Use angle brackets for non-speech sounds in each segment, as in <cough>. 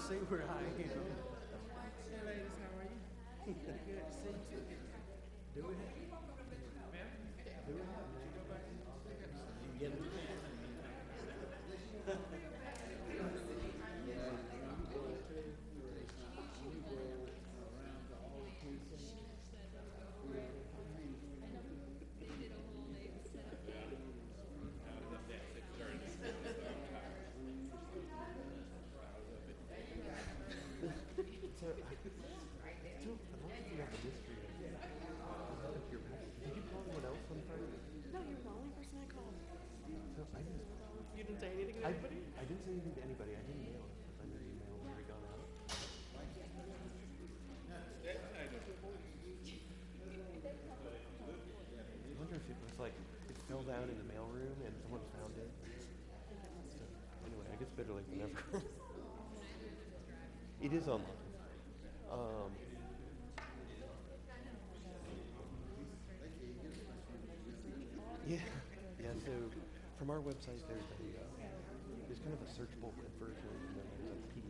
see where I am. Hey ladies, how are you? <laughs> Good to see you. Do we? Ma'am? Do we? You get it? So, I, so, I don't think you have the mystery of of your package. Did you call anyone else on Friday? No, you're the only person I called. So I just, You didn't say anything to I, anybody? I didn't say anything to anybody. I didn't mail it I your email was already gone out. I wonder if it was like it fell down in the mailroom and someone found it. So, anyway, I guess better late than never. <laughs> it is online. Um, yeah, yeah. So from our website, there's a uh, kind of a searchable web version, and then a PDF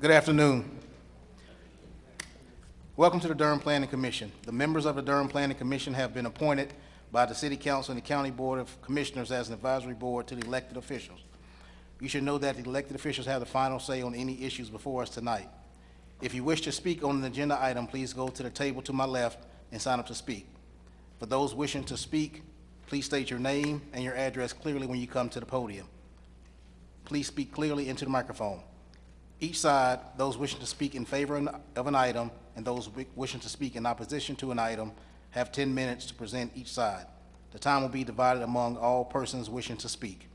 Good afternoon. Welcome to the Durham Planning Commission. The members of the Durham Planning Commission have been appointed by the City Council and the County Board of Commissioners as an advisory board to the elected officials. You should know that the elected officials have the final say on any issues before us tonight. If you wish to speak on an agenda item, please go to the table to my left and sign up to speak. For those wishing to speak, please state your name and your address clearly when you come to the podium. Please speak clearly into the microphone. Each side, those wishing to speak in favor of an item and those wishing to speak in opposition to an item have 10 minutes to present each side. The time will be divided among all persons wishing to speak.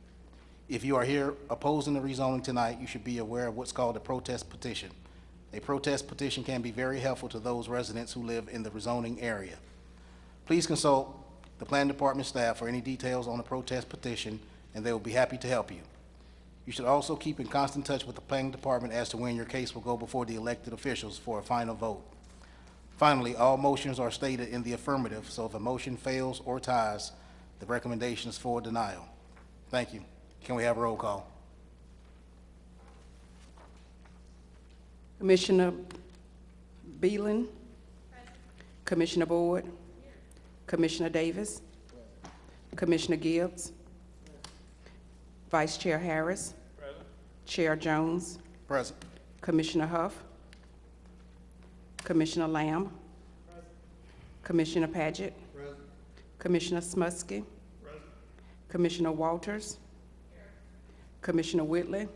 If you are here opposing the rezoning tonight, you should be aware of what's called a protest petition. A protest petition can be very helpful to those residents who live in the rezoning area. Please consult the planning department staff for any details on the protest petition, and they will be happy to help you. You should also keep in constant touch with the planning department as to when your case will go before the elected officials for a final vote. Finally, all motions are stated in the affirmative, so if a motion fails or ties, the recommendation is for denial. Thank you. Can we have a roll call? Commissioner Beelen? Commissioner Boyd? Commissioner Davis? Commissioner Gibbs? Vice Chair Harris? Chair Jones? Present. Commissioner Huff? Commissioner Lamb? Commissioner Paget? Commissioner Smutsky? Commissioner Walters? Commissioner Whitley?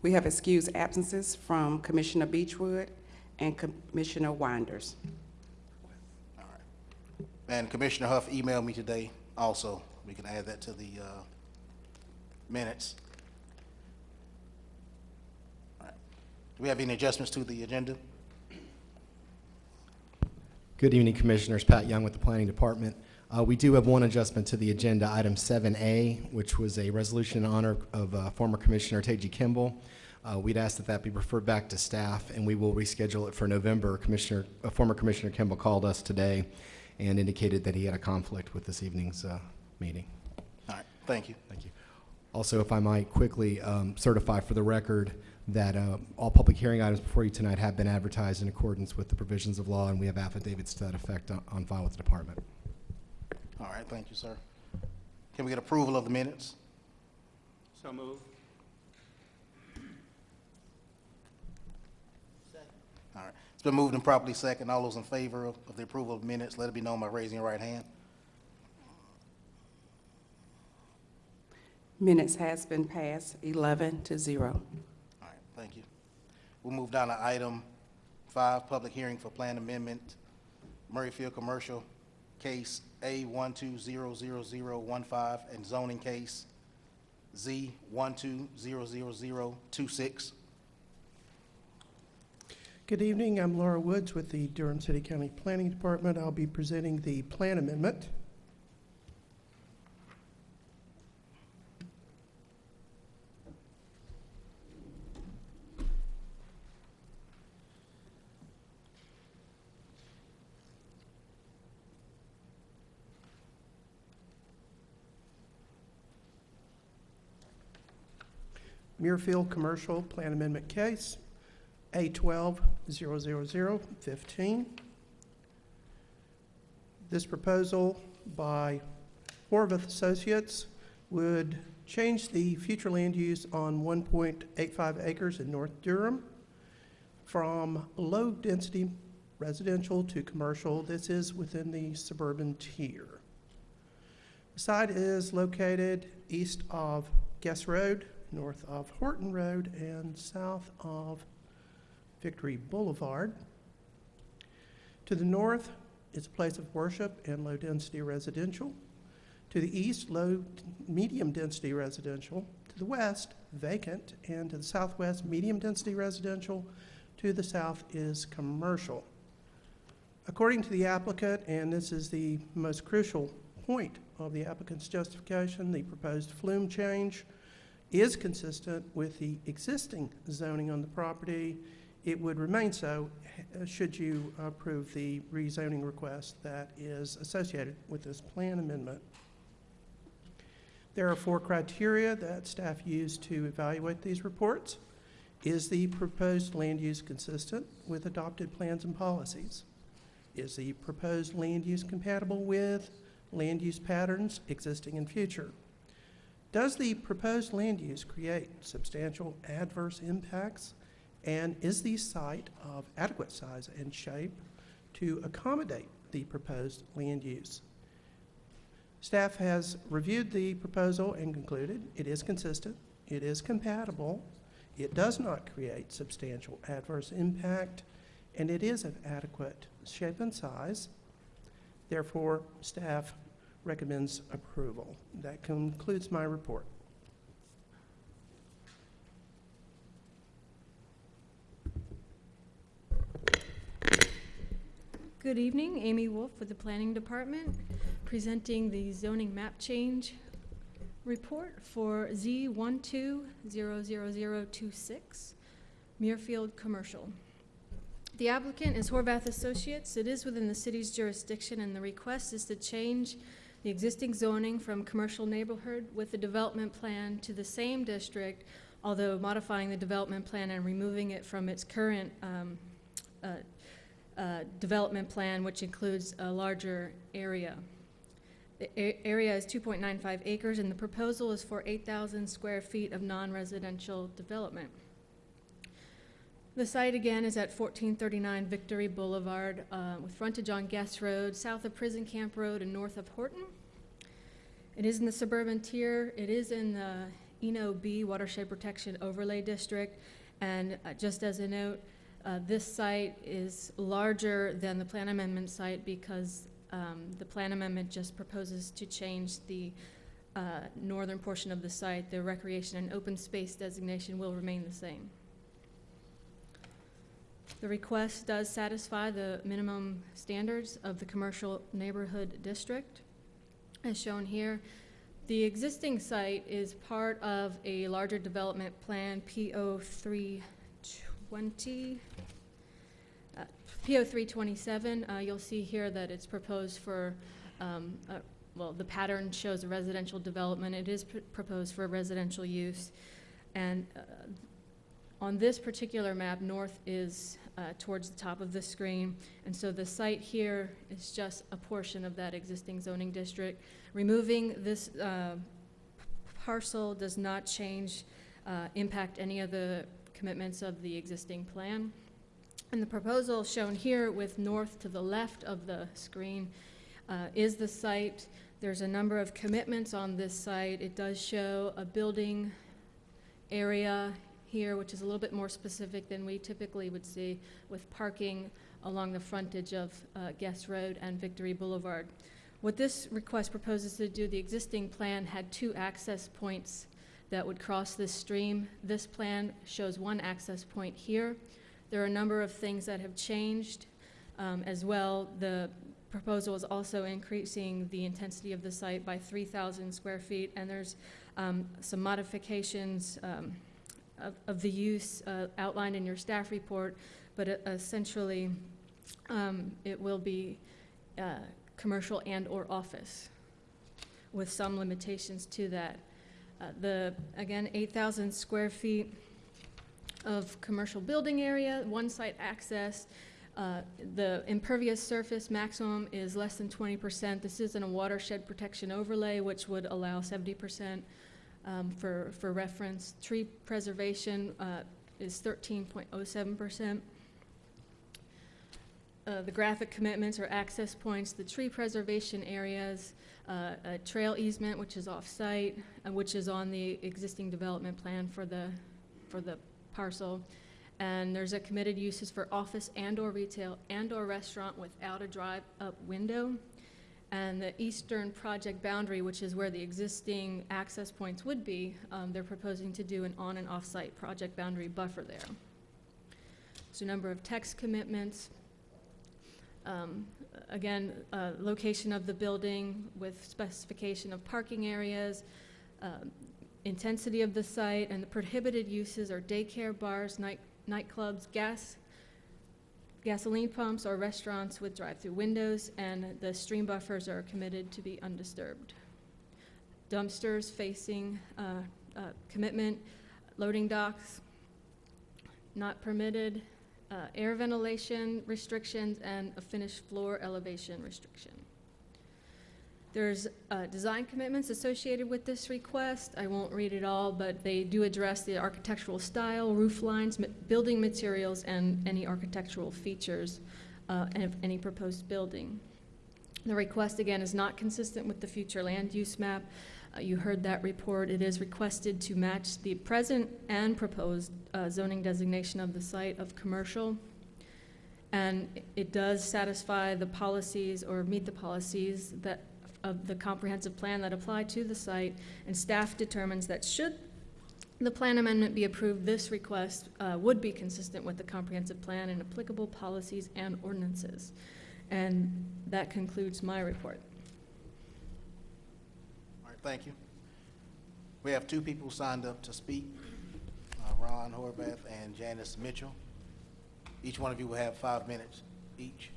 We have excused absences from Commissioner Beechwood and Commissioner Winders. And Commissioner Huff emailed me today also. We can add that to the uh, minutes. All right. Do we have any adjustments to the agenda? Good evening, Commissioners. Pat Young with the Planning Department. Uh, We do have one adjustment to the agenda, item 7A, which was a resolution in honor of uh, former Commissioner Teji Kimball. Uh, We'd ask that that be referred back to staff, and we will reschedule it for November. Commissioner, uh, former Commissioner Kimball called us today and indicated that he had a conflict with this evening's uh, meeting. All right, thank you. Thank you. Also, if I might quickly um, certify for the record that uh, all public hearing items before you tonight have been advertised in accordance with the provisions of law, and we have affidavits to that effect on- on file with the department. All right, thank you, sir. Can we get approval of the minutes? So moved. It's been moved and properly second. All those in favor of, of the approval of minutes, let it be known by raising your right hand. Minutes has been passed, 11 to 0. All right, thank you. We'll move down to item 5, public hearing for plan amendment, Muirfield Commercial Case A1200015 and zoning case Z1200026. Good evening, I'm Laura Woods with the Durham City County Planning Department. I'll be presenting the plan amendment. Muirfield Commercial Plan Amendment Case. A twelve zero zero zero fifteen. This proposal by Horvath Associates would change the future land use on one point eight five acres in North Durham from low-density residential to commercial. This is within the suburban tier. The site is located east of Guess Road, north of Horton Road, and south of Victory Boulevard. To the north is a place of worship and low-density residential. To the east, low, medium-density residential. To the west, vacant. And to the southwest, medium-density residential. To the south is commercial. According to the applicant, and this is the most crucial point of the applicant's justification, the proposed FLUM change is consistent with the existing zoning on the property It would remain so uh, should you approve the rezoning request that is associated with this plan amendment. There are four criteria that staff use to evaluate these reports. Is the proposed land use consistent with adopted plans and policies? Is the proposed land use compatible with land use patterns existing and future? Does the proposed land use create substantial adverse impacts? And is the site of adequate size and shape to accommodate the proposed land use? Staff has reviewed the proposal and concluded it is consistent, it is compatible, it does not create substantial adverse impact, and it is of adequate shape and size. Therefore, staff recommends approval. That concludes my report. Good evening, Amy Wolf with the Planning Department, presenting the zoning map change report for Z one two zero zero zero two six, Muirfield Commercial. The applicant is Horvath Associates. It is within the city's jurisdiction, and the request is to change the existing zoning from commercial neighborhood with the development plan to the same district, although modifying the development plan and removing it from its current um, uh, development plan, which includes a larger area. The area is 2.95 acres, and the proposal is for 8,000 square feet of non-residential development. The site, again, is at 1439 Victory Boulevard, uh, with frontage on Guess Road, south of Prison Camp Road and north of Horton. It is in the suburban tier. It is in the Eno B Watershed Protection Overlay District. And uh, just as a note, uh, this site is larger than the plan amendment site because um, the plan amendment just proposes to change the uh, northern portion of the site. The recreation and open space designation will remain the same. The request does satisfy the minimum standards of the commercial neighborhood district. As shown here, the existing site is part of a larger development plan PO3 20, uh, PO 327, uh, you'll see here that it's proposed for, um, uh, well, the pattern shows a residential development. It is pr proposed for residential use. And uh, on this particular map, north is uh, towards the top of the screen. And so the site here is just a portion of that existing zoning district. Removing this uh, parcel does not change, impact any of the commitments of the existing plan. And the proposal shown here with north to the left of the screen uh, is the site. There's a number of commitments on this site. It does show a building area here, which is a little bit more specific than we typically would see with parking along the frontage of uh, Guess Road and Victory Boulevard. What this request proposes to do, the existing plan had two access points that would cross this stream. This plan shows one access point here. There are a number of things that have changed um, as well. The proposal is also increasing the intensity of the site by 3,000 square feet, and there's um, some modifications um, of, of the use uh, outlined in your staff report, but uh, essentially, um, it will be uh, commercial and/or office, with some limitations to that. Uh, The, again, 8,000 square feet of commercial building area, one site access. Uh, The impervious surface maximum is less than 20%. This isn't a watershed protection overlay, which would allow 70% um, for, for reference. Tree preservation uh, is 13.07%. Uh, The graphic commitments or access points, the tree preservation areas, uh, a trail easement, which is off-site, uh, which is on the existing development plan for the, for the parcel. And there's a committed uses for office and/or retail and/or restaurant without a drive-up window. And the eastern project boundary, which is where the existing access points would be, um, they're proposing to do an on and off-site project boundary buffer there. So number of text commitments. Um, Again, uh, location of the building with specification of parking areas, um, intensity of the site, and the prohibited uses are daycare, bars, night, nightclubs, gas, gasoline pumps, or restaurants with drive-through windows, and the stream buffers are committed to be undisturbed. Dumpsters facing uh, uh, commitment, loading docks not permitted, uh, air ventilation restrictions, and a finished floor elevation restriction. There's uh, design commitments associated with this request. I won't read it all, but they do address the architectural style, roof lines, building materials, and any architectural features uh, of any proposed building. The request, again, is not consistent with the future land use map. Uh, You heard that report. It is requested to match the present and proposed uh, zoning designation of the site of commercial. And it does satisfy the policies or meet the policies that, of the comprehensive plan that apply to the site. And staff determines that should the plan amendment be approved, this request uh, would be consistent with the comprehensive plan and applicable policies and ordinances. And that concludes my report. Thank you. We have two people signed up to speak, uh, Ron Horvath and Janice Mitchell. Each one of you will have five minutes each.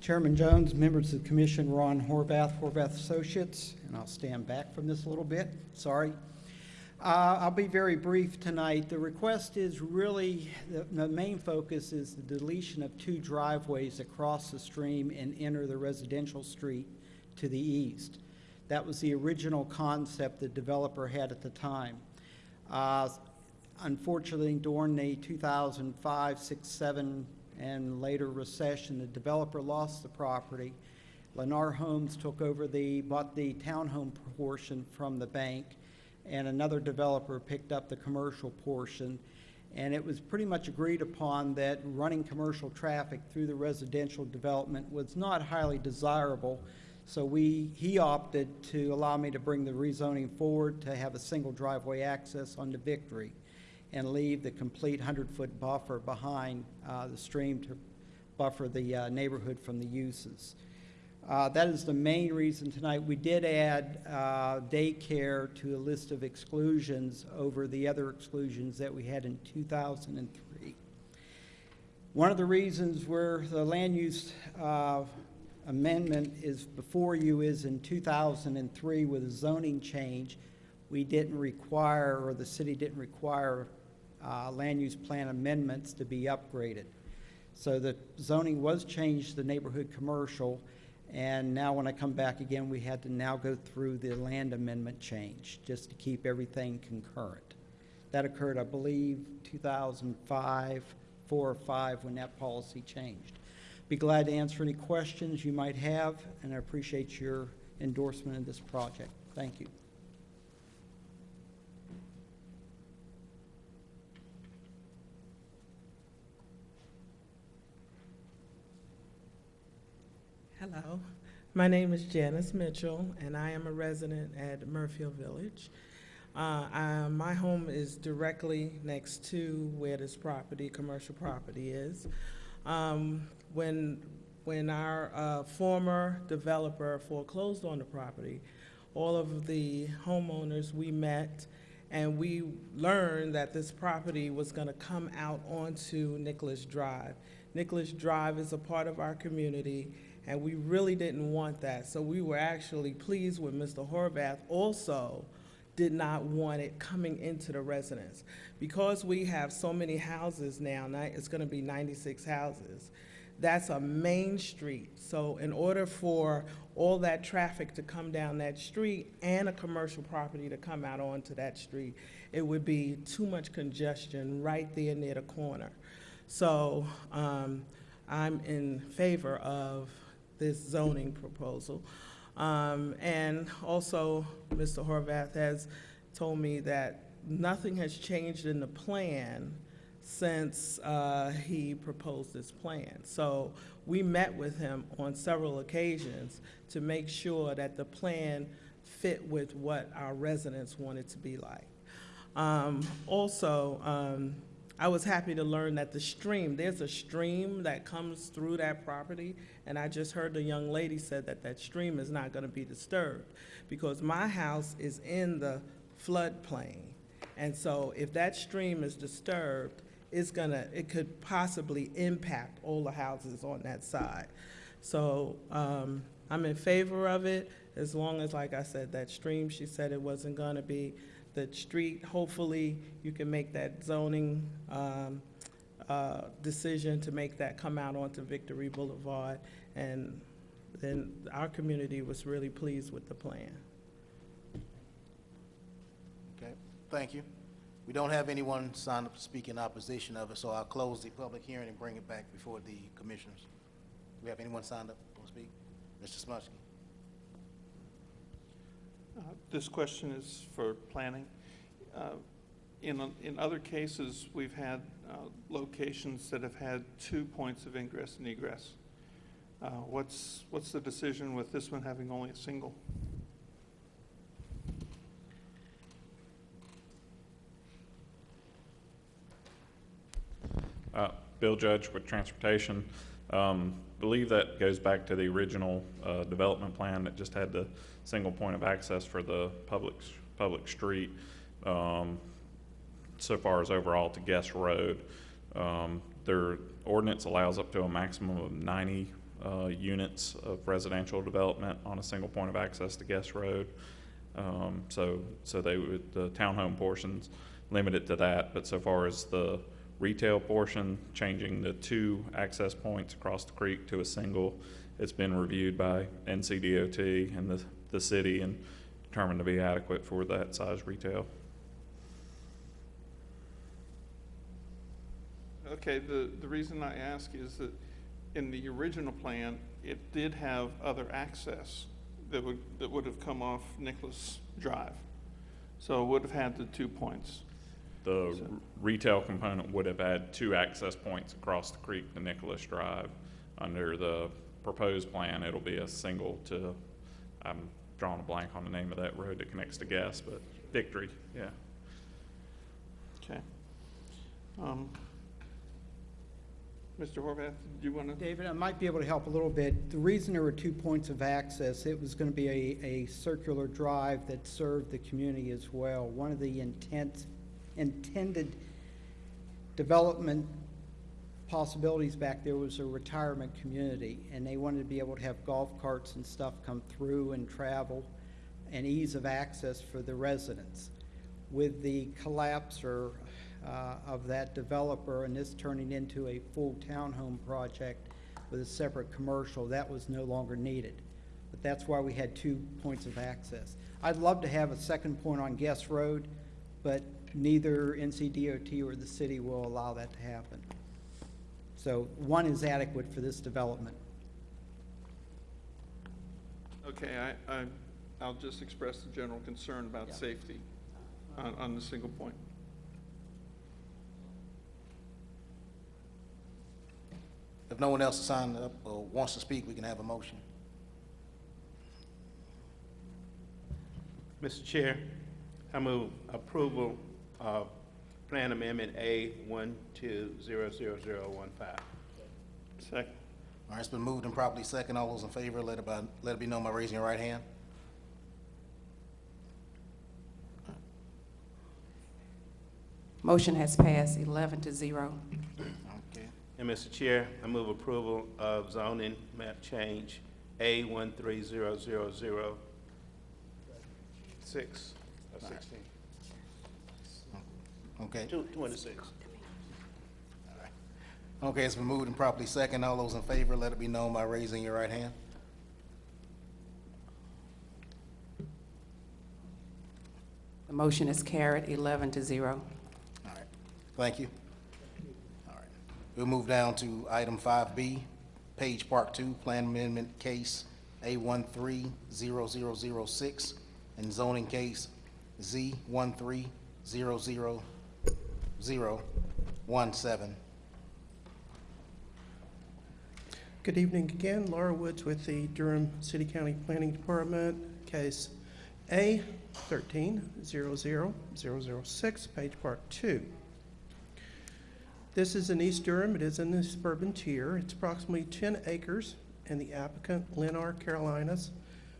Chairman Jones, members of the commission, Ron Horvath, Horvath Associates, and I'll stand back from this a little bit, sorry. Uh, I'll be very brief tonight. The request is really, the, the main focus is the deletion of two driveways across the stream and enter the residential street to the east. That was the original concept the developer had at the time. Uh, Unfortunately, during the 2005, 6, 7, and later recession, the developer lost the property. Lennar Homes took over the, bought the townhome portion from the bank, and another developer picked up the commercial portion. And it was pretty much agreed upon that running commercial traffic through the residential development was not highly desirable. So we, he opted to allow me to bring the rezoning forward to have a single driveway access onto Victory and leave the complete 100-foot buffer behind uh, the stream to buffer the uh, neighborhood from the uses. Uh, That is the main reason tonight. We did add uh, daycare to a list of exclusions over the other exclusions that we had in 2003. One of the reasons where the land use uh, amendment is before you is in 2003 with a zoning change, we didn't require, or the city didn't require, uh, land use plan amendments to be upgraded. So the zoning was changed to neighborhood commercial, and now when I come back again, we had to now go through the land amendment change, just to keep everything concurrent. That occurred, I believe, 2005, 4 or 5, when that policy changed. Be glad to answer any questions you might have, and I appreciate your endorsement of this project. Thank you. Hello, my name is Janice Mitchell, and I am a resident at Muirfield Village. Uh, I- My home is directly next to where this property, commercial property is. Um, When, when our uh, former developer foreclosed on the property, all of the homeowners, we met, and we learned that this property was going to come out onto Nicholas Drive. Nicholas Drive is a part of our community, and we really didn't want that. So we were actually pleased with Mr. Horvath also did not want it coming into the residence. Because we have so many houses now, it's gonna be ninety-six houses, that's a main street. So in order for all that traffic to come down that street and a commercial property to come out onto that street, it would be too much congestion right there near the corner. So, um, I'm in favor of this zoning proposal. Um, and also, Mr. Horvath has told me that nothing has changed in the plan since, uh, he proposed this plan. So we met with him on several occasions to make sure that the plan fit with what our residents wanted to be like. Um, also, um, I was happy to learn that the stream, there's a stream that comes through that property, and I just heard the young lady said that that stream is not gonna be disturbed, because my house is in the floodplain, And so if that stream is disturbed, it's gonna, it could possibly impact all the houses on that side. So, um, I'm in favor of it, as long as, like I said, that stream, she said it wasn't gonna be, the street, hopefully, you can make that zoning, um, uh, decision to make that come out onto Victory Boulevard. And then our community was really pleased with the plan. Okay, thank you. We don't have anyone signed up to speak in opposition of it, so I'll close the public hearing and bring it back before the commissioners. Do we have anyone signed up to speak? Mr. Smutsky? Uh, This question is for planning. Uh, In, in other cases, we've had uh, locations that have had two points of ingress and egress. Uh, What's, what's the decision with this one having only a single? Uh, Bill Judge with Transportation. Um, Believe that goes back to the original uh, development plan that just had the single point of access for the public, public street. Um, So far as overall to Guess Road. Um, Their ordinance allows up to a maximum of 90 uh, units of residential development on a single point of access to Guess Road. Um, So, so they would, the townhome portions limited to that, but so far as the retail portion, changing the two access points across the creek to a single, it's been reviewed by NCDOT and the, the city and determined to be adequate for that size retail. Okay, the, the reason I ask is that in the original plan, it did have other access that would, that would have come off Nicholas Drive. So it would have had the two points. The r- retail component would have had two access points across the creek to Nicholas Drive. Under the proposed plan, it'll be a single to, I'm drawing a blank on the name of that road that connects to Guess, but Victory, yeah. Okay. Um, Mr. Horvath, do you want to? David, I might be able to help a little bit. The reason there were two points of access, it was going to be a, a circular drive that served the community as well. One of the intent, intended development possibilities back there was a retirement community, and they wanted to be able to have golf carts and stuff come through and travel, and ease of access for the residents. With the collapse or, uh, of that developer and this turning into a full townhome project with a separate commercial, that was no longer needed. But that's why we had two points of access. I'd love to have a second point on Guess Road, but neither NCDOT or the city will allow that to happen. So one is adequate for this development. Okay, I, I, I'll just express the general concern about Yeah. safety on, on the single point. If no one else has signed up or wants to speak, we can have a motion. Mr. Chair, I move approval of Plan Amendment A one two zero zero zero one five. Second. All right, it's been moved and properly second. All those in favor, let it by, let it be known by raising your right hand. Motion has passed eleven to zero. Okay. And Mr. Chair, I move approval of zoning map change A one three zero zero zero six of sixteen. Okay. Two, twenty-six. Okay, it's been moved and properly second. All those in favor, let it be known by raising your right hand. The motion is carried eleven to zero. All right, thank you. All right, we'll move down to item five B, Page Park Two, Plan Amendment Case A one three zero zero zero six, and zoning case Z one three zero zero Good evening again. Laura Woods with the Durham City County Planning Department, case A thirteen zero zero zero zero six, Page Park Two. This is in East Durham. It is in the suburban tier. It's approximately ten acres, and the applicant, Lennar Carolinas,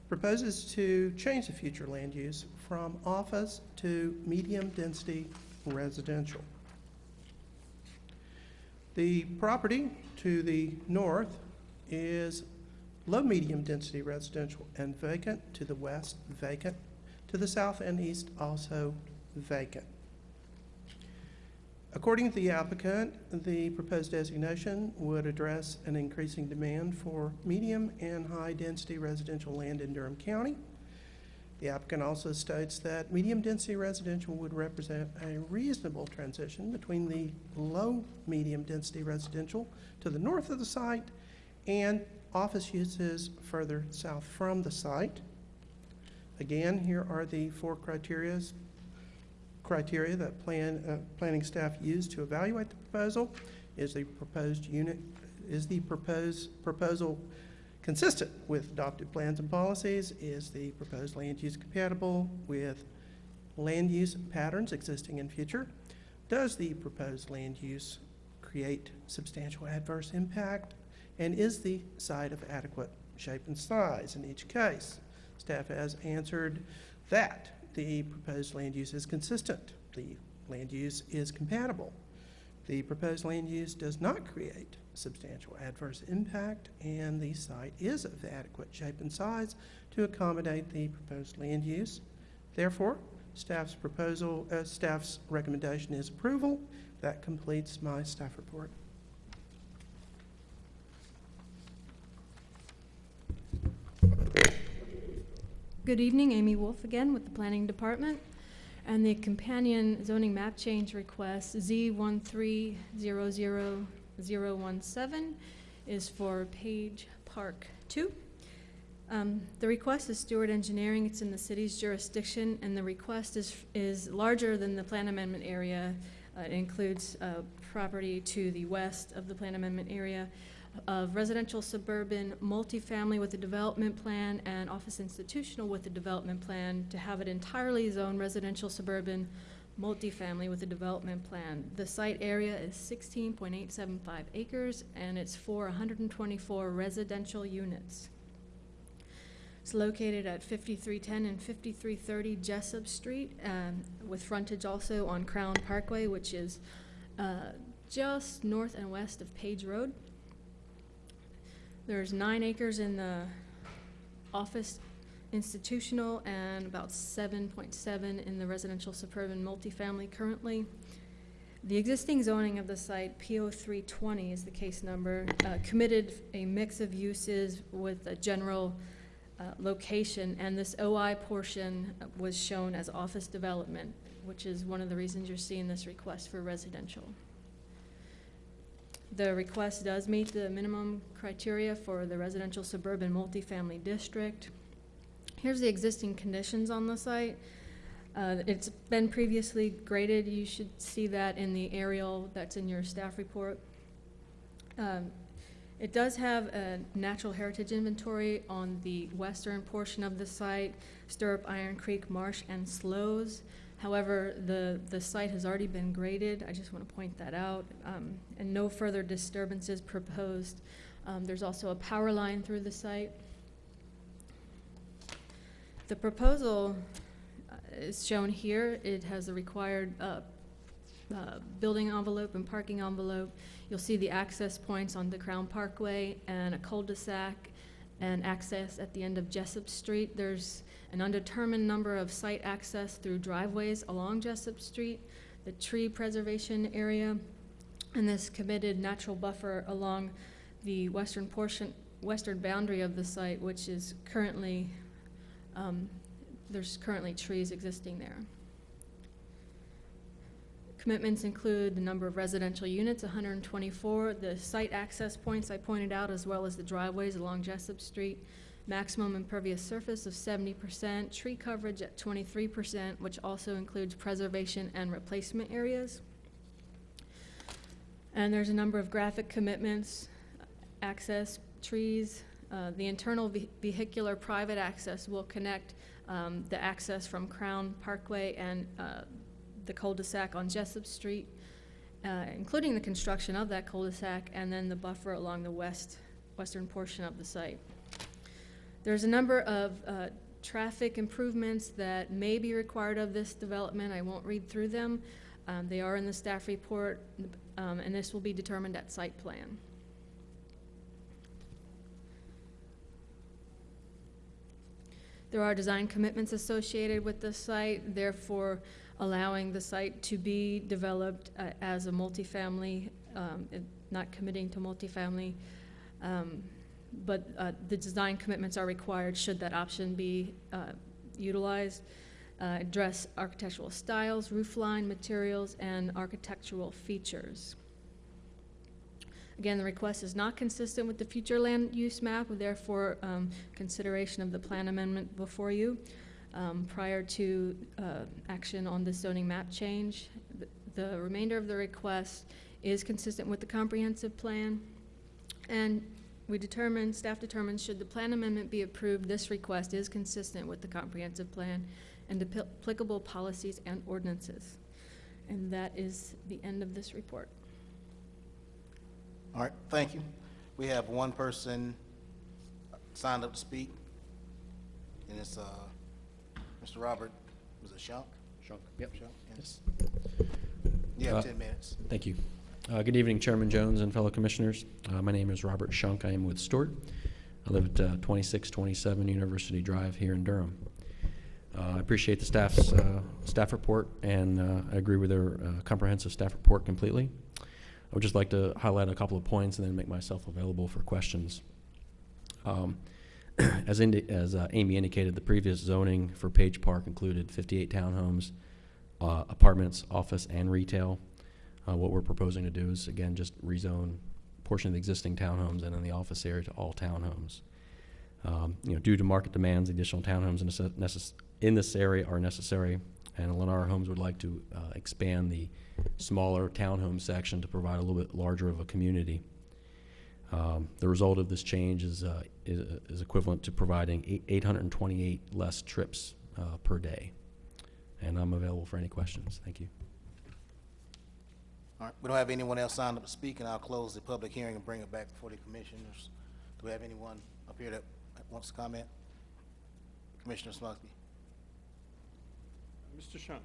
proposes to change the future land use from office to medium-density residential. The property to the north is low-medium density residential and vacant, to the west vacant, to the south and east also vacant. According to the applicant, the proposed designation would address an increasing demand for medium and high-density residential land in Durham County. The applicant also states that medium-density residential would represent a reasonable transition between the low-medium-density residential to the north of the site and office uses further south from the site. Again, here are the four criterias criteria that plan, uh, planning staff used to evaluate the proposal. Is the proposed unit, is the proposed proposal consistent with adopted plans and policies? Is the proposed land use compatible with land use patterns existing in future? Does the proposed land use create substantial adverse impact? And is the site of adequate shape and size in each case? Staff has answered that the proposed land use is consistent. The land use is compatible. The proposed land use does not create substantial adverse impact, and the site is of adequate shape and size to accommodate the proposed land use. Therefore, staff's proposal, uh, staff's recommendation is approval. That completes my staff report. Good evening, Amy Wolf again with the Planning Department. And the companion zoning map change request Z1300017 is for Page Park 2. Um, The request is Stewart Engineering, it's in the city's jurisdiction, and the request is, is larger than the plan amendment area. Uh, It includes uh, property to the west of the plan amendment area of residential suburban multifamily with a development plan and office institutional with a development plan to have it entirely zoned residential suburban multifamily with a development plan. The site area is 16.875 acres and it's for 124 residential units. It's located at 5310 and 5330 Jessup Street um, with frontage also on Crown Parkway, which is uh, just north and west of Page Road. There's nine acres in the office institutional and about 7.7 in the residential suburban multifamily currently. The existing zoning of the site, PO 320 is the case number, uh, committed a mix of uses with a general uh, location, and this OI portion was shown as office development, which is one of the reasons you're seeing this request for residential. The request does meet the minimum criteria for the residential suburban multifamily district. Here's the existing conditions on the site. Uh, It's been previously graded. You should see that in the aerial that's in your staff report. Um, It does have a natural heritage inventory on the western portion of the site, Stirrup, Iron Creek, Marsh, and Slows. However, the, the site has already been graded, I just want to point that out, um, and no further disturbances proposed. Um, There's also a power line through the site. The proposal uh, is shown here. It has a required uh, uh, building envelope and parking envelope. You'll see the access points on the Crown Parkway and a cul-de-sac and access at the end of Jessup Street. There's an undetermined number of site access through driveways along Jessup Street, the tree preservation area, and this committed natural buffer along the western portion, western boundary of the site, which is currently, um, there's currently trees existing there. Commitments include the number of residential units, 124, the site access points I pointed out, as well as the driveways along Jessup Street, maximum impervious surface of 70%, tree coverage at 23%, which also includes preservation and replacement areas. And there's a number of graphic commitments, access, trees. Uh, The internal ve- vehicular private access will connect um, the access from Crown Parkway and uh, the cul-de-sac on Jessup Street, uh, including the construction of that cul-de-sac, and then the buffer along the west, western portion of the site. There's a number of uh, traffic improvements that may be required of this development. I won't read through them. Um, They are in the staff report, um, and this will be determined at site plan. There are design commitments associated with the site, therefore allowing the site to be developed uh, as a multifamily, um, not committing to multifamily. Um, But uh, the design commitments are required should that option be uh, utilized. Uh, Address architectural styles, roofline materials, and architectural features. Again, the request is not consistent with the future land use map, therefore, um, consideration of the plan amendment before you. Um, prior to, uh, action on the zoning map change. The- The remainder of the request is consistent with the comprehensive plan. And we determine, staff determines, should the plan amendment be approved, this request is consistent with the comprehensive plan and applicable policies and ordinances. And that is the end of this report. All right, thank you. We have one person signed up to speak, and it's, uh, Mr. Robert, was it Shunk? Shunk, yep. Shunk, yes. Yes. You have Uh, ten minutes. Thank you. Uh, Good evening, Chairman Jones and fellow commissioners. Uh, My name is Robert Shunk. I am with Stewart. I live at uh, 2627 University Drive here in Durham. Uh, I appreciate the staff's, uh, staff report, and uh, I agree with their comprehensive staff report completely. I would just like to highlight a couple of points and then make myself available for questions. Um, <clears throat> As indi- as Amy indicated, the previous zoning for Page Park included 58 townhomes, apartments, office, and retail. Uh, What we're proposing to do is, again, just rezone portion of the existing townhomes and then the office area to all townhomes. Um, You know, due to market demands, additional townhomes in necess- in this area are necessary, and Lennar Homes would like to uh, expand the smaller townhome section to provide a little bit larger of a community. Um, The result of this change is, uh, is is equivalent to providing eight- 828 less trips uh, per day. And I'm available for any questions. Thank you. All right, we don't have anyone else signed up to speak, and I'll close the public hearing and bring it back before the commissioners. Do we have anyone up here that wants to comment? Commissioner Smugsby? Mr. Shunk,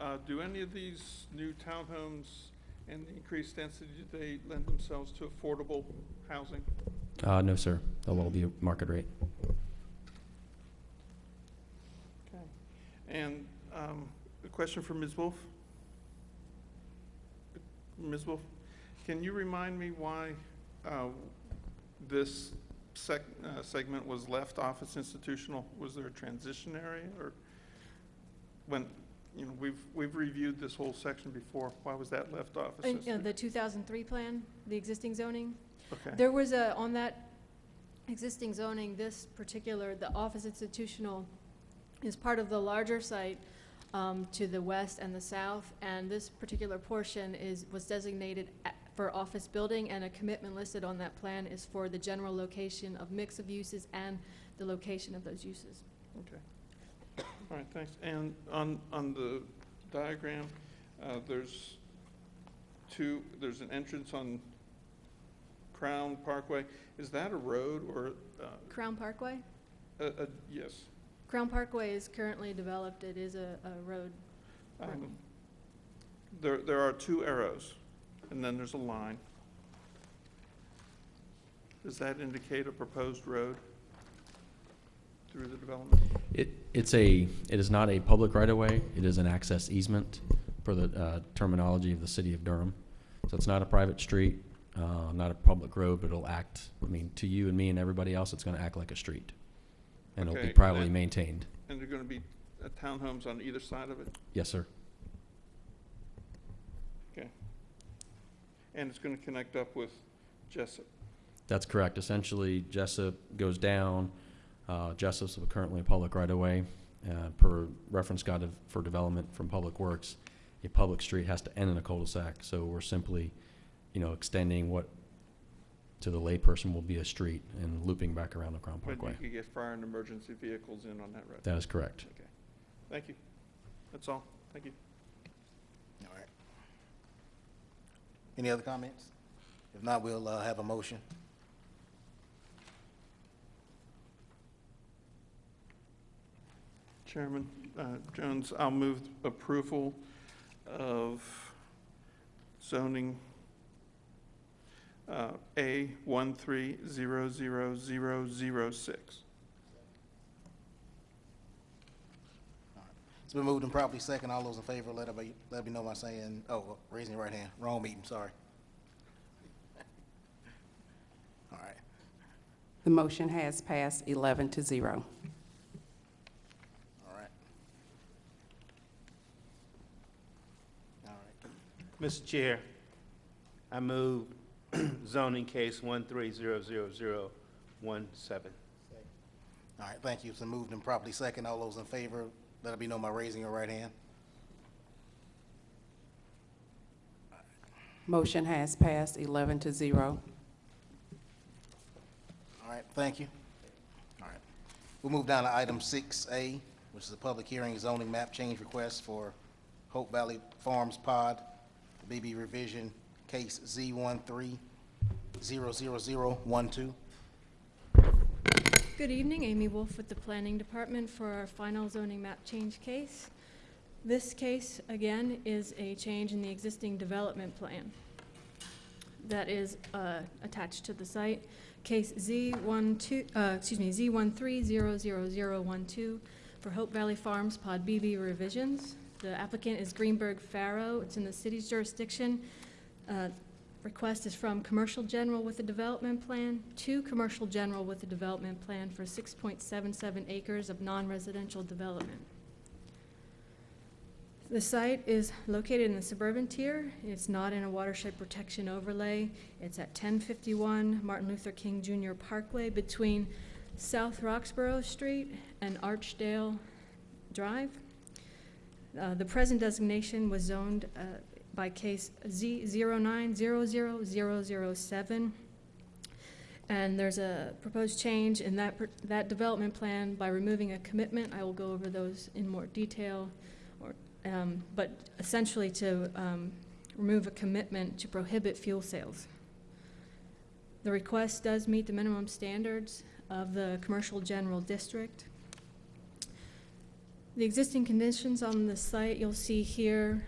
uh, do any of these new townhomes and the increased density, do they lend themselves to affordable housing? Uh, No, sir. They'll all be market rate. Okay. And um, a question for Ms. Wolf? Ms. Wolf, can you remind me why uh, this sec- uh, segment was left office institutional? Was there a transition area, or when, you know, we've, we've reviewed this whole section before, why was that left office? And, uh, the 2003 plan, the existing zoning? Okay. There was a, on that existing zoning, this particular, the office institutional is part of the larger site um, to the west and the south, and this particular portion is, was designated for office building, and a commitment listed on that plan is for the general location of mix of uses and the location of those uses. Okay. All right, thanks. And on, on the diagram, uh, there's two, there's an entrance on Crown Parkway. Is that a road or, uh, Crown Parkway? a, a, yes? Crown Parkway is currently developed, it is a, a road. Um, There, there are two arrows, and then there's a line. Does that indicate a proposed road through the development? It, it's a, it is not a public right-of-way, it is an access easement per the uh, terminology of the city of Durham. So it's not a private street, uh, not a public road, but it'll act, I mean, to you and me and everybody else, it's gonna act like a street. And it'll Okay, be and then- maintained. And there are going to be uh, townhomes on either side of it? Yes, sir. Okay. And it's going to connect up with Jessup? That's correct. Essentially, Jessup goes down. Uh, Jessup's currently a public right-of-way. Uh, per reference guide for development from Public Works, a public street has to end in a cul-de-sac. So we're simply, you know, extending what to the layperson will be a street and looping back around the Crown But Parkway. you could get fire and emergency vehicles in on that road. That is correct. Okay. Thank you. That's all. Thank you. All right. Any other comments? If not, we'll uh, have a motion. Chairman uh, Jones, I'll move approval of zoning uh, A one three zero zero zero zero six. It's been moved and properly second. All those in favor, let it be, let me know by saying, oh, raising your right hand. Wrong meeting, sorry. <laughs> All right. The motion has passed 11 to 0. All right. All right. Mr. Chair, I move <clears throat> zoning case one three zero zero zero one seven. All right, thank you. It's been moved and properly second. All those in favor, let it be known by raising your right hand. Motion has passed 11 to 0. All right, thank you. All right. We'll move down to item six A, which is a public hearing zoning map change request for Hope Valley Farms Pod, BB revision, case Z one three zero zero zero one two. Good evening, Amy Wolf with the Planning Department for our final zoning map change case. This case, again, is a change in the existing development plan that is uh, attached to the site. Case Z12, uh, excuse me, Z13000012 for Hope Valley Farms Pod BB revisions. The applicant is Greenberg Farrow. It's in the city's jurisdiction. Uh, Request is from Commercial General with a development plan to Commercial General with a development plan for 6.77 acres of non-residential development. The site is located in the suburban tier. It's not in a watershed protection overlay. It's at 1051 Martin Luther King Jr. Parkway between South Roxboro Street and Archdale Drive. Uh, The present designation was zoned uh, by case Z 0900007. And there's a proposed change in that, that development plan by removing a commitment. I will go over those in more detail. Or, um, but essentially to, um, remove a commitment to prohibit fuel sales. The request does meet the minimum standards of the commercial general district. The existing conditions on the site, you'll see here,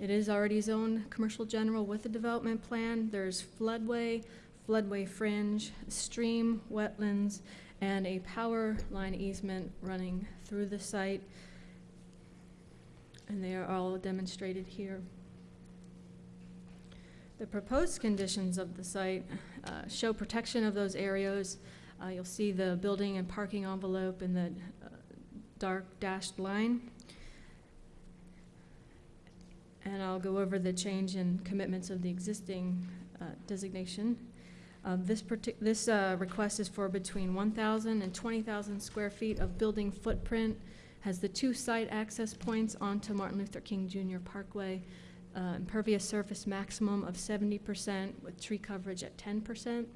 it is already zoned commercial general with a development plan. There's floodway, floodway fringe, stream, wetlands, and a power line easement running through the site. And they are all demonstrated here. The proposed conditions of the site uh, show protection of those areas. Uh, You'll see the building and parking envelope in the uh, dark dashed line. And I'll go over the change in commitments of the existing uh, designation. Uh, This this uh, request is for between 1,000 and 20,000 square feet of building footprint, has the two site access points onto Martin Luther King Jr. Parkway, uh, impervious surface maximum of 70% with tree coverage at 10%.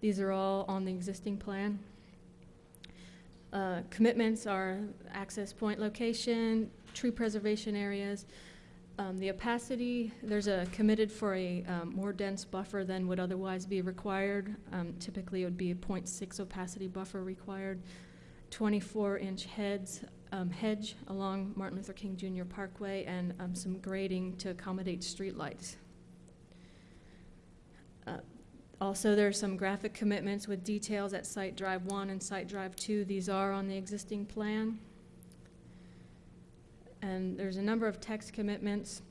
These are all on the existing plan. Uh, Commitments are access point location, tree preservation areas, um, the opacity, there's a committed for a um, more dense buffer than would otherwise be required. Um, typically, it would be a 0.6 opacity buffer required. 24-inch heads, um, hedge along Martin Luther King Jr. Parkway, and um, some grading to accommodate streetlights. Uh, also, there are some graphic commitments with details at Site Drive 1 and Site Drive 2. These are on the existing plan. And there's a number of text commitments,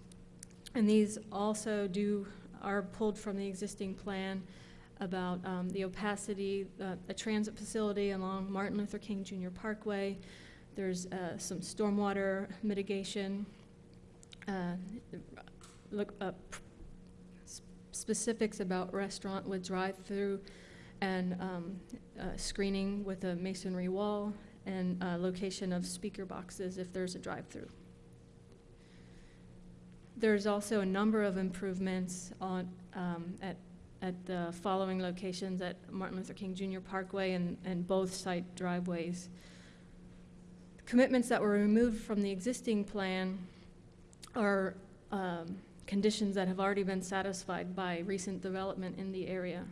and these also do, are pulled from the existing plan about um, the opacity, uh, a transit facility along Martin Luther King Jr. Parkway. There's uh, some stormwater mitigation, uh, look up specifics about restaurant with drive-through and um, uh, screening with a masonry wall and uh, location of speaker boxes if there's a drive-through. There's also a number of improvements on, um, at, at the following locations at Martin Luther King Jr. Parkway and, and both site driveways. Commitments that were removed from the existing plan are um, conditions that have already been satisfied by recent development in the area.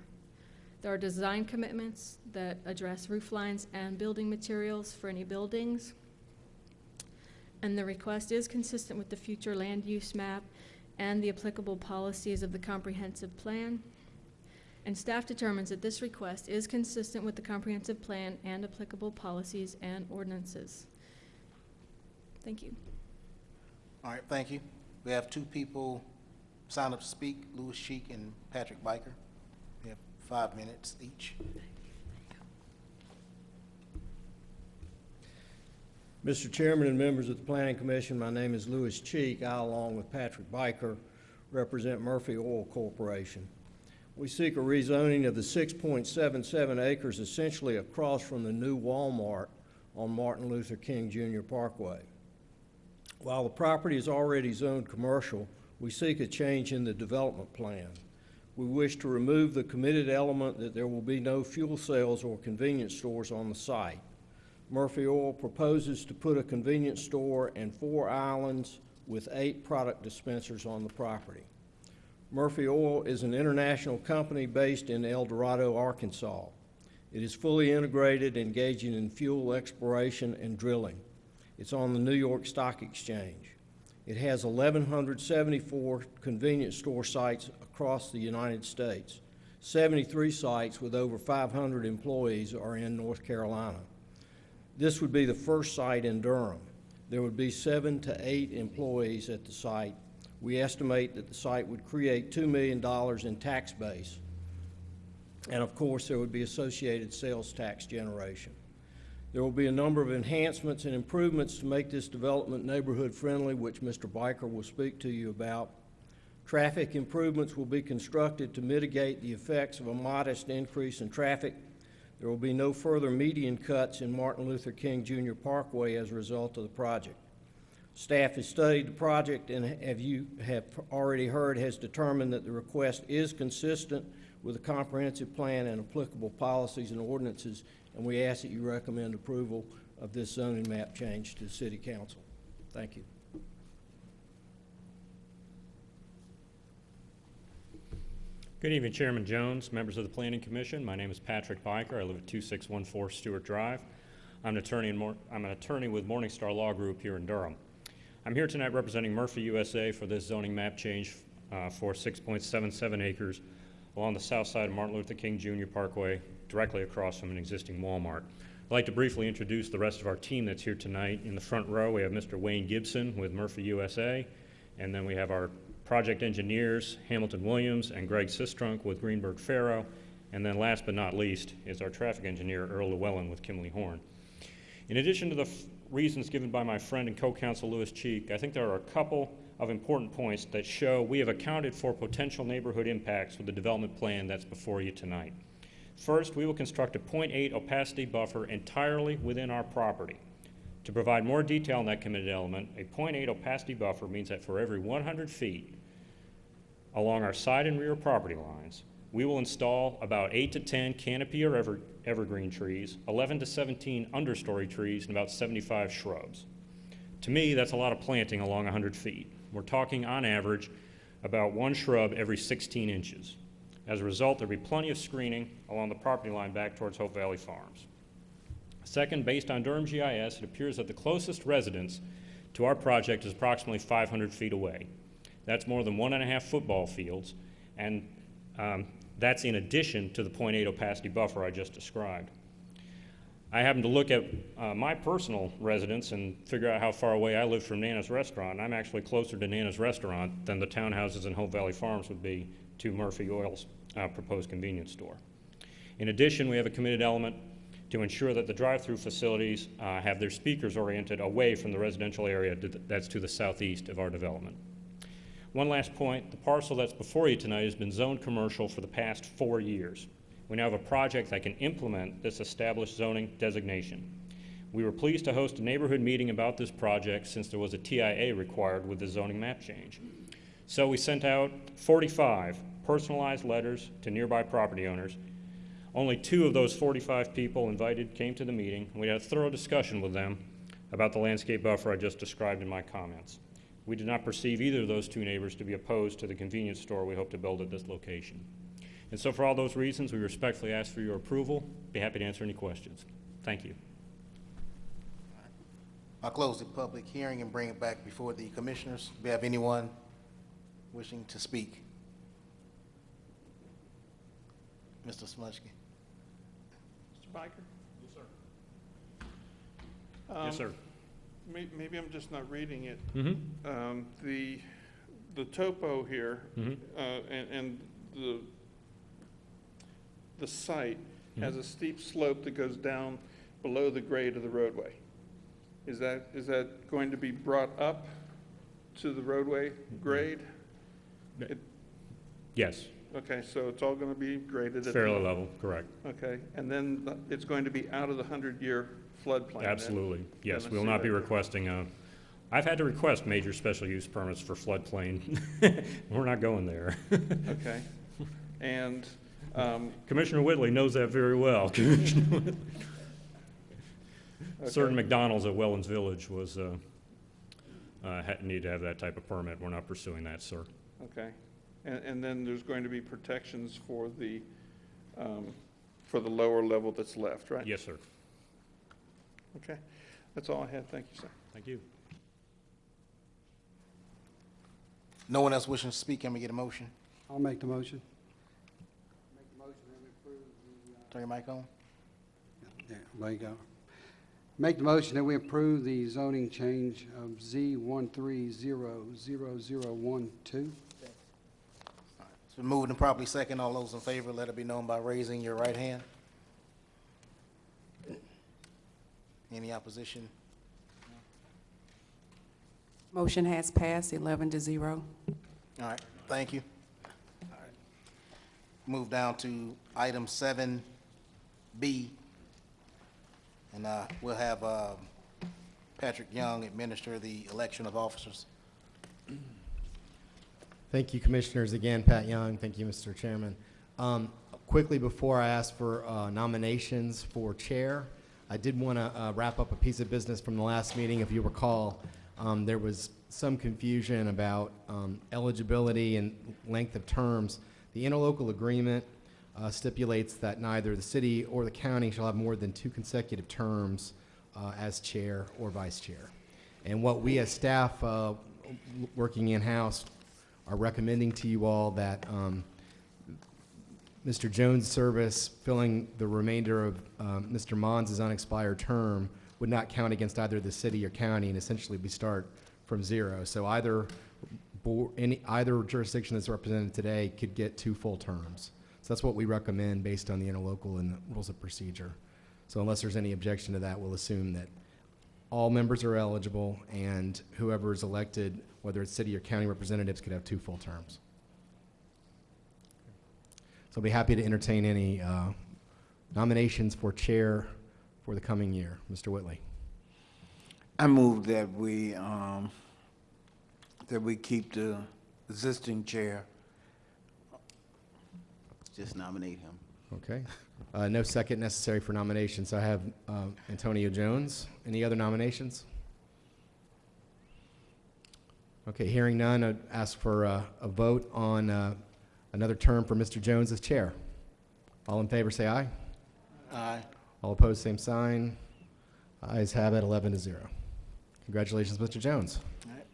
There are design commitments that address roof lines and building materials for any buildings. And the request is consistent with the future land use map and the applicable policies of the comprehensive plan. And staff determines that this request is consistent with the comprehensive plan and applicable policies and ordinances. Thank you. All right, thank you. We have two people signed up to speak, Lewis Cheek and Patrick Byker. We have five minutes each. Mr. Chairman and members of the Planning Commission, my name is Lewis Cheek. I, along with Patrick Byker, represent Murphy Oil Corporation. We seek a rezoning of the 6.77 acres essentially across from the new Walmart on Martin Luther King Jr. Parkway. While the property is already zoned commercial, we seek a change in the development plan. We wish to remove the committed element that there will be no fuel sales or convenience stores on the site. Murphy Oil proposes to put a convenience store and four islands with eight product dispensers on the property. Murphy Oil is an international company based in El Dorado, Arkansas. It is fully integrated, engaging in fuel exploration and drilling. It's on the New York Stock Exchange. It has 1,174 convenience store sites across the United States. 73 sites with over 500 employees are in North Carolina. This would be the first site in Durham. There would be seven to eight employees at the site. We estimate that the site would create $2 million in tax base. And of course, there would be associated sales tax generation. There will be a number of enhancements and improvements to make this development neighborhood friendly, which Mr. Byker will speak to you about. Traffic improvements will be constructed to mitigate the effects of a modest increase in traffic there will be no further median cuts in Martin Luther King Jr. Parkway as a result of the project. Staff has studied the project and, as you have already heard, has determined that the request is consistent with the comprehensive plan and applicable policies and ordinances, and we ask that you recommend approval of this zoning map change to the City Council. Thank you. Good evening, Chairman Jones, members of the Planning Commission. My name is Patrick Byker. I live at 2614 Stewart Drive. I'm an attorney, in I'm an attorney with Morningstar Law Group here in Durham. I'm here tonight representing Murphy USA for this zoning map change uh, for 6.77 acres along the south side of Martin Luther King Jr. Parkway, directly across from an existing Walmart. I'd like to briefly introduce the rest of our team that's here tonight. In the front row, we have Mr. Wayne Gibson with Murphy USA, and then we have our project engineers, Hamilton Williams and Greg Sistrunk with Greenberg Farrow, and then last but not least is our traffic engineer, Earl Llewellyn with Kimley Horn. In addition to the reasons given by my friend and co-counsel Lewis Cheek, I think there are a couple of important points that show we have accounted for potential neighborhood impacts with the development plan that's before you tonight. First, we will construct a 0.8 opacity buffer entirely within our property. To provide more detail on that committed element, a 0.8 opacity buffer means that for every 100 feet along our side and rear property lines, we will install about 8 to 10 canopy or ever, evergreen trees, 11 to 17 understory trees, and about 75 shrubs. To me, that's a lot of planting along 100 feet. We're talking on average about one shrub every 16 inches. As a result, there'll be plenty of screening along the property line back towards Hope Valley Farms. Second, based on Durham GIS, it appears that the closest residence to our project is approximately 500 feet away. That's more than one and a half football fields, and um, that's in addition to the 0.8 opacity buffer I just described. I happened to look at uh, my personal residence and figure out how far away I live from Nana's Restaurant. I'm actually closer to Nana's Restaurant than the townhouses in Hope Valley Farms would be to Murphy Oil's uh, proposed convenience store. In addition, we have a committed element to ensure that the drive-through facilities uh, have their speakers oriented away from the residential area to th- that's to the southeast of our development. One last point, the parcel that's before you tonight has been zoned commercial for the past four years. We now have a project that can implement this established zoning designation. We were pleased to host a neighborhood meeting about this project since there was a TIA required with the zoning map change. So we sent out 45 personalized letters to nearby property owners. Only two of those 45 people invited came to the meeting. We had a thorough discussion with them about the landscape buffer I just described in my comments. We did not perceive either of those two neighbors to be opposed to the convenience store we hope to build at this location. And so for all those reasons, we respectfully ask for your approval. Be happy to answer any questions. Thank you. I'll close the public hearing and bring it back before the commissioners. Do we have anyone wishing to speak? Mr. Smushki? Mr. Byker? Yes, sir. Um, Yes, sir. May- Maybe I'm just not reading it. Mhm. Um, The, the topo here, Mhm. uh, and, and the, the site has Mm-hmm. a steep slope that goes down below the grade of the roadway. Is that, is that going to be brought up to the roadway grade? It- Yes, Okay, so it's all going to be graded at the... fairly level, correct. Okay, and then the- it's going to be out of the 100-year floodplain? then? Absolutely, yes. We will not be requesting a, I've had to request major special use permits for floodplain. <laughs> We're not going there. Okay, <laughs> and, um, Commissioner Whitley knows that very well. Commissioner <laughs> Certain McDonald's at Wellons Village was, uh, uh, had, need to have that type of permit. We're not pursuing that, sir. okay, and, and then there's going to be protections for the, um, for the lower level that's left, right? Yes, sir. Okay, that's all I had, thank you, sir. Thank you. No one else wishing to speak, can we get a motion? I'll make the motion. Make the motion to improve. Turn your mic on. Yeah, there you go. Make the motion that we approve the zoning change of Z one three zero zero zero one two. It's been moved and properly second. All those in favor, let it be known by raising your right hand. Any opposition? Motion has passed, 11 to 0. All right, thank you. All right. Move down to item seven B. And, uh, we'll have, uh, Patrick Young administer the election of officers. Thank you, Commissioners. Again, Pat Young. Thank you, Mr. Chairman. Um, Quickly, before I ask for uh, nominations for Chair, I did want to wrap up a piece of business from the last meeting. If you recall, um, there was some confusion about um, eligibility and length of terms. The interlocal agreement uh, stipulates that neither the city or the county shall have more than two consecutive terms uh, as chair or vice chair. And what we as staff, uh, working in-house, are recommending to you all that um, Mr. Jones' service filling the remainder of um, Mr. Mons' unexpired term would not count against either the city or county, and essentially we start from zero. So either, any, either jurisdiction that's represented today could get two full terms. So that's what we recommend based on the interlocal and the rules of procedure. So unless there's any objection to that, we'll assume that all members are eligible, and whoever is elected, whether it's city or county representatives, could have two full terms. So I'll be happy to entertain any uh, nominations for chair for the coming year. Mr. Whitley. I move that we, um, that we keep the existing chair. Just nominate him. Okay. Uh, No second necessary for nominations. I have uh, Antonio Jones. Any other nominations? Okay, hearing none, I'd ask for uh, a vote on uh, another term for Mr. Jones as chair. All in favor, say aye. Aye. All opposed, same sign. Ayes have it, 11 to 0. Congratulations, Mr. Jones. All right.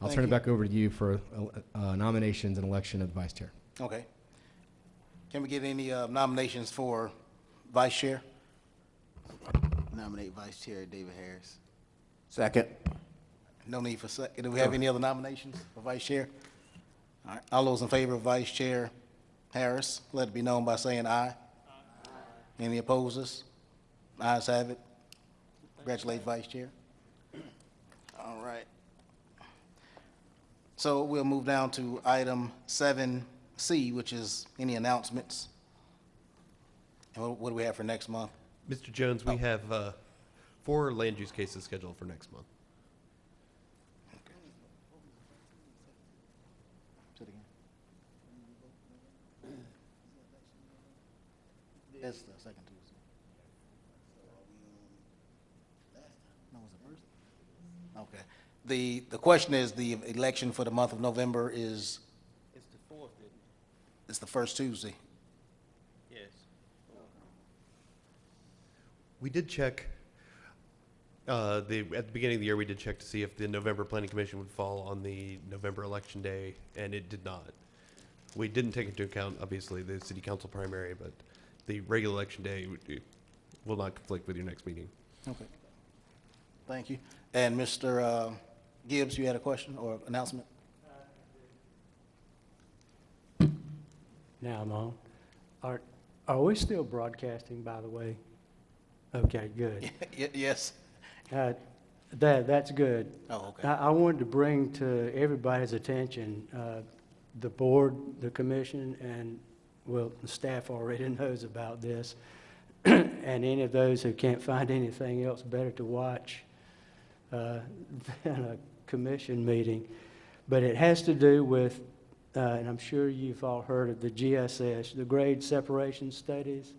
I'll Thank turn it you. back over to you for uh, nominations and election of the vice chair. Okay. Can we get any uh, nominations for vice chair? Nominate Vice Chair David Harris. Second. No need for second. Do we have any other nominations for vice chair? All right, all those in favor of vice chair Harris, let it be known by saying aye. Any opposers? Ayes have it. Congratulate vice chair. All right. So we'll move down to item seven C, which is any announcements. And what, what do we have for next month? Mr. Jones, we have uh, four land use cases scheduled for next month. Say it again. It's the second Tuesday. No, was it first? Okay. The, the question is, the election for the month of November is, It's the fourth, isn't it's the first Tuesday. Yes. We did check. Uh, the, at the beginning of the year, we did check to see if the November planning commission would fall on the November election day, and it did not. We didn't take into account, obviously, the city council primary, but the regular election day would will not conflict with your next meeting. Okay. Thank you. And Mr. uh, Gibbs, you had a question or announcement? Now I'm on. Are, are we still broadcasting, by the way? Okay, good. <laughs> Y- Yes. Uh, That, that's good. Oh, okay. I, I wanted to bring to everybody's attention, uh, the board, the commission, and, well, the staff already <laughs> knows about this, <clears throat> and any of those who can't find anything else better to watch uh, <laughs> than a commission meeting. But it has to do with, uh, and I'm sure you've all heard of the GSS, the grade separation studies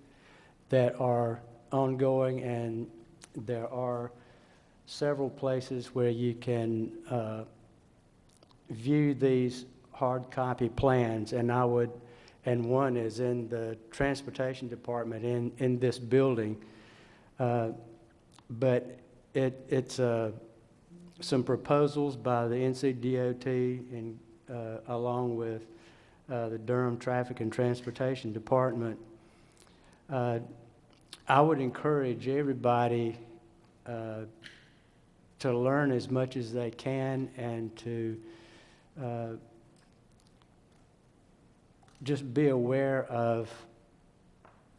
that are ongoing, and there are several places where you can uh, view these hard copy plans, and I would, and one is in the Transportation Department in, in this building. Uh, But it, it's uh, some proposals by the NCDOT and uh, along with uh, the Durham Traffic and Transportation Department. Uh, I would encourage everybody uh, to learn as much as they can and to just be aware of,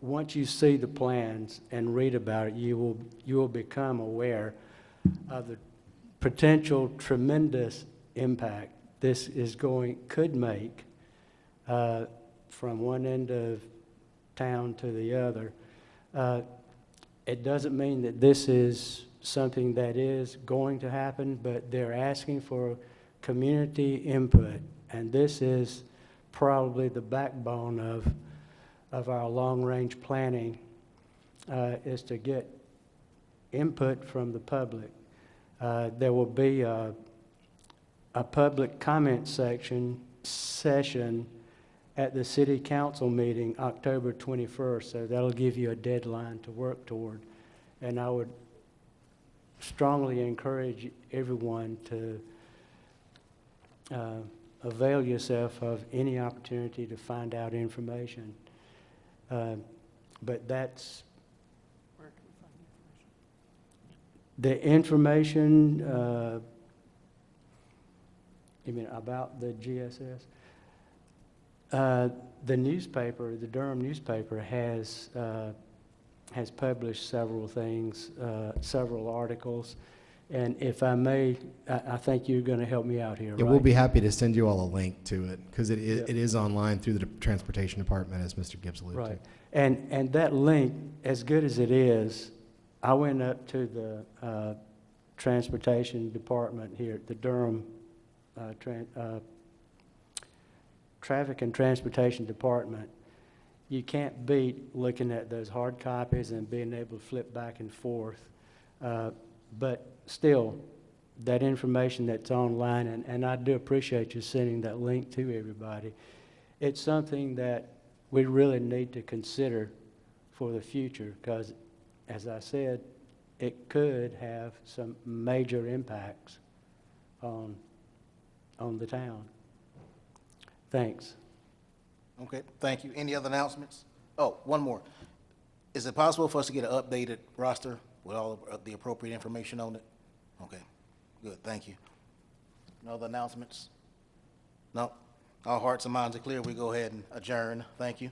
once you see the plans and read about it, you will, you will become aware of the potential tremendous impact this is going, could make uh, from one end of town to the other. Uh, It doesn't mean that this is something that is going to happen, but they're asking for community input. And this is probably the backbone of, of our long-range planning, uh, is to get input from the public. Uh, There will be a, a public comment section, session at the city council meeting, October 21st, so that'll give you a deadline to work toward. And I would strongly encourage everyone to uh, avail yourself of any opportunity to find out information. Uh, But that's, the information, uh, you mean about the GSS? Uh, The newspaper, the Durham newspaper has, uh, has published several things, uh, several articles. And if I may, I, I think you're going to help me out here, Yeah, right? we'll be happy to send you all a link to it, because it is, it is online through the Transportation Department, as Mr. Gibbs alluded to. Right. And, and that link, as good as it is, I went up to the uh, Transportation Department here, at the Durham uh, Tran- uh, Traffic and Transportation Department. You can't beat looking at those hard copies and being able to flip back and forth. Uh, But still, that information that's online, and, and I do appreciate you sending that link to everybody. It's something that we really need to consider for the future, because, as I said, it could have some major impacts on, on the town. Thanks. Okay, thank you. Any other announcements? Oh, one more. Is it possible for us to get an updated roster with all of uh, the appropriate information on it? Okay, good, thank you. No other announcements? No? All hearts and minds are clear, we go ahead and adjourn. Thank you.